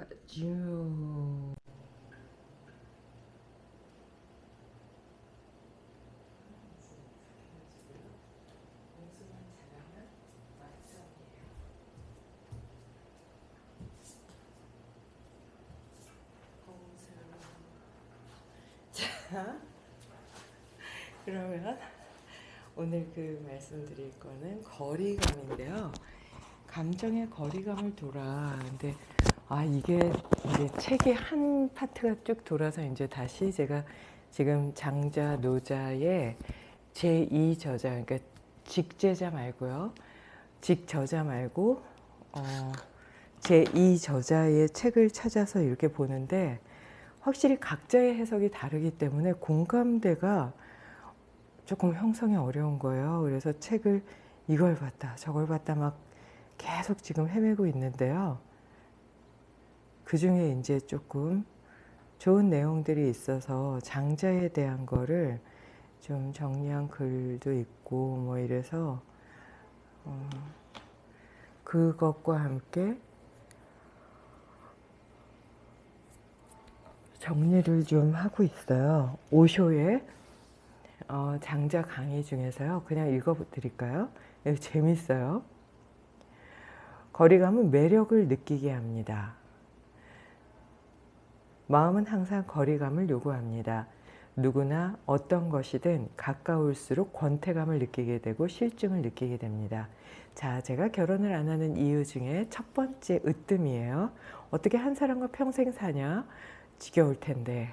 가죠. 자, 그러면 오늘 그 말씀드릴 거는 거리감인데요. 감정의 거리감을 돌아. 근데 아 이게 이제 책의 한 파트가 쭉 돌아서 이제 다시 제가 지금 장자 노자의 제2 저자 그러니까 직제자 말고요. 직저자 말고 어, 제2 저자의 책을 찾아서 이렇게 보는데 확실히 각자의 해석이 다르기 때문에 공감대가 조금 형성이 어려운 거예요. 그래서 책을 이걸 봤다 저걸 봤다 막 계속 지금 헤매고 있는데요. 그 중에 이제 조금 좋은 내용들이 있어서 장자에 대한 거를 좀 정리한 글도 있고 뭐 이래서 어, 그것과 함께 정리를 좀 하고 있어요. 오쇼의 어, 장자 강의 중에서요. 그냥 읽어드릴까요? 재밌어요. 거리감은 매력을 느끼게 합니다. 마음은 항상 거리감을 요구합니다. 누구나 어떤 것이든 가까울수록 권태감을 느끼게 되고 실증을 느끼게 됩니다. 자, 제가 결혼을 안 하는 이유 중에 첫 번째 으뜸이에요. 어떻게 한 사람과 평생 사냐? 지겨울 텐데.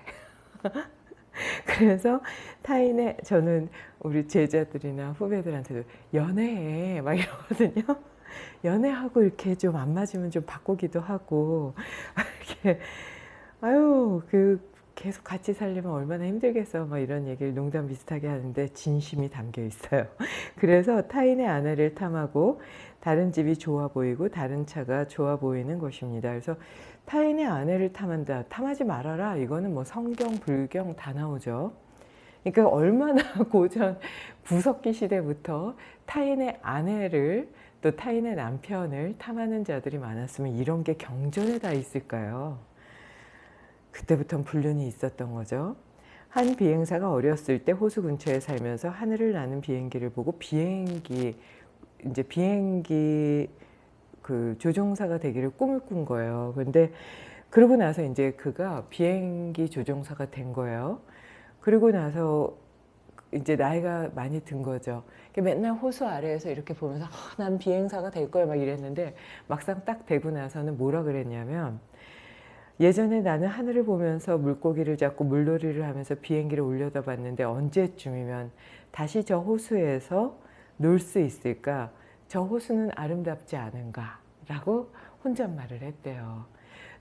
그래서 타인의 저는 우리 제자들이나 후배들한테도 연애해 막 이러거든요. 연애하고 이렇게 좀 안 맞으면 좀 바꾸기도 하고 이렇게 아유 그 계속 같이 살려면 얼마나 힘들겠어 막 이런 얘기를 농담 비슷하게 하는데 진심이 담겨 있어요. 그래서 타인의 아내를 탐하고 다른 집이 좋아 보이고 다른 차가 좋아 보이는 것입니다. 그래서 타인의 아내를 탐한다. 탐하지 말아라. 이거는 뭐 성경, 불경 다 나오죠. 그러니까 얼마나 고전 구석기 시대부터 타인의 아내를 또 타인의 남편을 탐하는 자들이 많았으면 이런 게 경전에 다 있을까요? 그때부터 불륜이 있었던 거죠. 한 비행사가 어렸을 때 호수 근처에 살면서 하늘을 나는 비행기를 보고 비행기 이제 비행기 그 조종사가 되기를 꿈을 꾼 거예요. 근데 그러고 나서 이제 그가 비행기 조종사가 된 거예요. 그리고 나서 이제 나이가 많이 든 거죠. 맨날 호수 아래에서 이렇게 보면서 아, 난 비행사가 될 거야 막 이랬는데 막상 딱 되고 나서는 뭐라 그랬냐면 예전에 나는 하늘을 보면서 물고기를 잡고 물놀이를 하면서 비행기를 올려다 봤는데 언제쯤이면 다시 저 호수에서 놀 수 있을까? 저 호수는 아름답지 않은가? 라고 혼잣말을 했대요.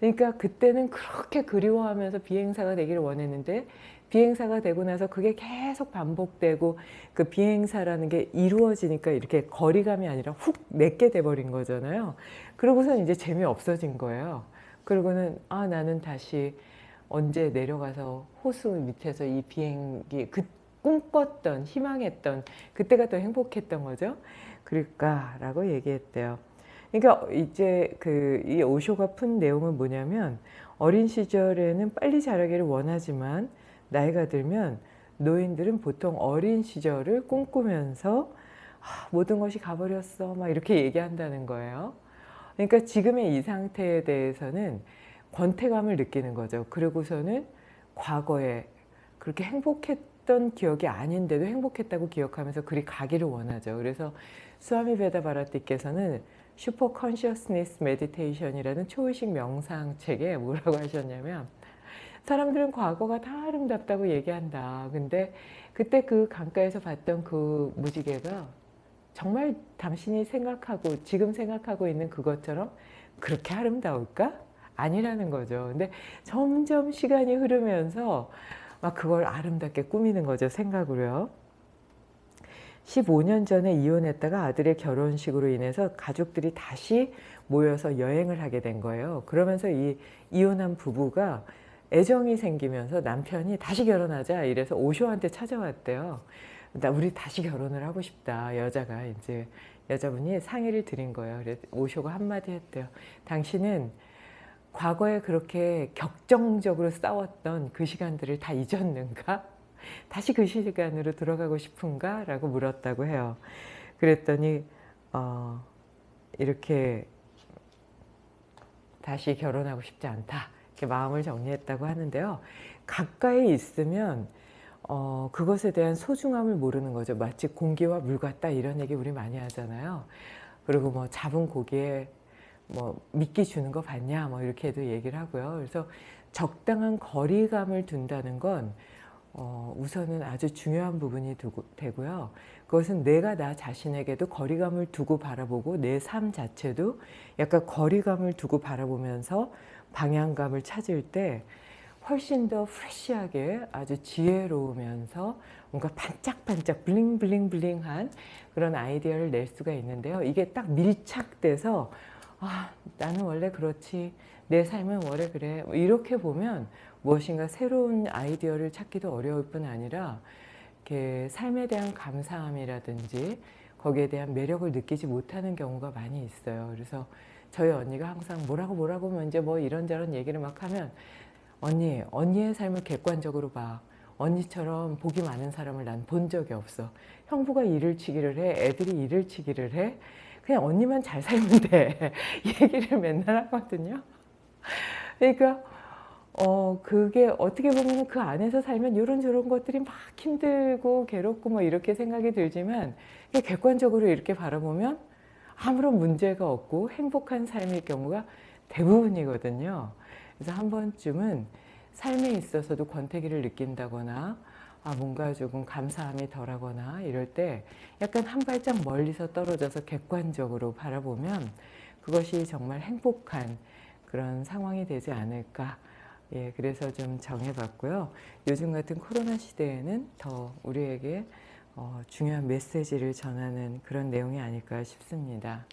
그러니까 그때는 그렇게 그리워하면서 비행사가 되기를 원했는데 비행사가 되고 나서 그게 계속 반복되고 그 비행사라는 게 이루어지니까 이렇게 거리감이 아니라 훅 내게 돼버린 거잖아요. 그러고선 이제 재미없어진 거예요. 그러고는 아 나는 다시 언제 내려가서 호수 밑에서 이 비행기 그 꿈꿨던 희망했던 그때가 더 행복했던 거죠. 그럴까 라고 얘기했대요. 그러니까 이제 그 이 오쇼가 푼 내용은 뭐냐면 어린 시절에는 빨리 자라기를 원하지만 나이가 들면 노인들은 보통 어린 시절을 꿈꾸면서 아, 모든 것이 가버렸어 막 이렇게 얘기한다는 거예요. 그러니까 지금의 이 상태에 대해서는 권태감을 느끼는 거죠. 그리고서는 과거에 그렇게 행복했던 기억이 아닌데도 행복했다고 기억하면서 그리 가기를 원하죠. 그래서 스와미 베다 바라티께서는 Super Consciousness Meditation이라는 초의식 명상 책에 뭐라고 하셨냐면 사람들은 과거가 다 아름답다고 얘기한다. 근데 그때 그 강가에서 봤던 그 무지개가 정말 당신이 생각하고 지금 생각하고 있는 그것처럼 그렇게 아름다울까? 아니라는 거죠. 근데 점점 시간이 흐르면서 막 그걸 아름답게 꾸미는 거죠. 생각으로요. 15년 전에 이혼했다가 아들의 결혼식으로 인해서 가족들이 다시 모여서 여행을 하게 된 거예요. 그러면서 이 이혼한 부부가 애정이 생기면서 남편이 다시 결혼하자 이래서 오쇼한테 찾아왔대요. 나 우리 다시 결혼을 하고 싶다. 여자가 이제 여자분이 상의를 드린 거예요. 그래서 오쇼가 한마디 했대요. 당신은 과거에 그렇게 격정적으로 싸웠던 그 시간들을 다 잊었는가? 다시 그 시간으로 돌아가고 싶은가? 라고 물었다고 해요. 그랬더니 어, 이렇게 다시 결혼하고 싶지 않다. 이렇게 마음을 정리했다고 하는데요. 가까이 있으면 어, 그것에 대한 소중함을 모르는 거죠. 마치 공기와 물 같다 이런 얘기 우리 많이 하잖아요. 그리고 뭐 잡은 고기에 뭐 미끼 주는 거 봤냐 뭐 이렇게도 얘기를 하고요. 그래서 적당한 거리감을 둔다는 건 어, 우선은 아주 중요한 부분이 두고, 되고요. 그것은 내가 나 자신에게도 거리감을 두고 바라보고 내 삶 자체도 약간 거리감을 두고 바라보면서 방향감을 찾을 때 훨씬 더 프레시하게 아주 지혜로우면서 뭔가 반짝반짝 블링블링블링한 그런 아이디어를 낼 수가 있는데요. 이게 딱 밀착돼서 아 나는 원래 그렇지 내 삶은 원래 그래 뭐 이렇게 보면 무엇인가 새로운 아이디어를 찾기도 어려울 뿐 아니라 이렇게 삶에 대한 감사함이라든지 거기에 대한 매력을 느끼지 못하는 경우가 많이 있어요. 그래서 저희 언니가 항상 뭐라고 뭐라고 하면 이제 뭐 이런저런 얘기를 막 하면 언니, 언니의 삶을 객관적으로 봐. 언니처럼 복이 많은 사람을 난 본 적이 없어. 형부가 일을 치기를 해. 애들이 일을 치기를 해. 그냥 언니만 잘 살면 돼. 얘기를 맨날 하거든요. 그러니까 어 그게 어떻게 보면 그 안에서 살면 이런 저런 것들이 막 힘들고 괴롭고 뭐 이렇게 생각이 들지만 객관적으로 이렇게 바라보면 아무런 문제가 없고 행복한 삶일 경우가 대부분이거든요. 그래서 한 번쯤은 삶에 있어서도 권태기를 느낀다거나 아 뭔가 조금 감사함이 덜하거나 이럴 때 약간 한 발짝 멀리서 떨어져서 객관적으로 바라보면 그것이 정말 행복한 그런 상황이 되지 않을까 예, 그래서 좀 정해봤고요. 요즘 같은 코로나 시대에는 더 우리에게 어, 중요한 메시지를 전하는 그런 내용이 아닐까 싶습니다.